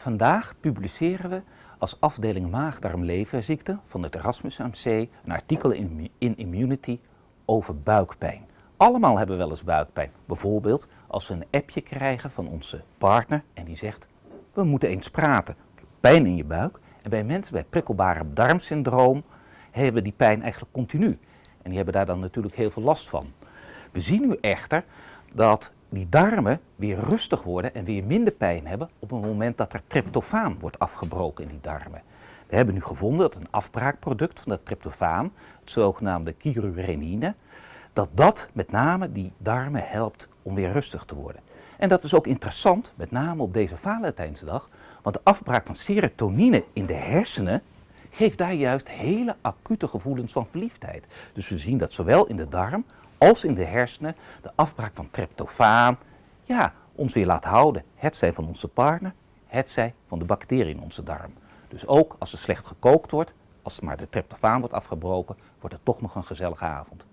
Vandaag publiceren we als afdeling maag-darm-leverziekte van het Erasmus MC een artikel in, Immunity over buikpijn. Allemaal hebben we wel eens buikpijn. Bijvoorbeeld als we een appje krijgen van onze partner en die zegt, we moeten eens praten. Pijn in je buik. En bij mensen met prikkelbare darmsyndroom hebben die pijn eigenlijk continu. En die hebben daar dan natuurlijk heel veel last van. We zien nu echter dat die darmen weer rustig worden en weer minder pijn hebben op het moment dat er tryptofaan wordt afgebroken in die darmen. We hebben nu gevonden dat een afbraakproduct van dat tryptofaan, het zogenaamde kyrurenine, dat dat met name die darmen helpt om weer rustig te worden. En dat is ook interessant, met name op deze Valentijnsdag, want de afbraak van serotonine in de hersenen geeft daar juist hele acute gevoelens van verliefdheid. Dus we zien dat zowel in de darm als in de hersenen de afbraak van tryptofaan ja, ons weer laat houden. Het zij van onze partner, het zij van de bacteriën in onze darm. Dus ook als er slecht gekookt wordt, als maar de tryptofaan wordt afgebroken, wordt het toch nog een gezellige avond.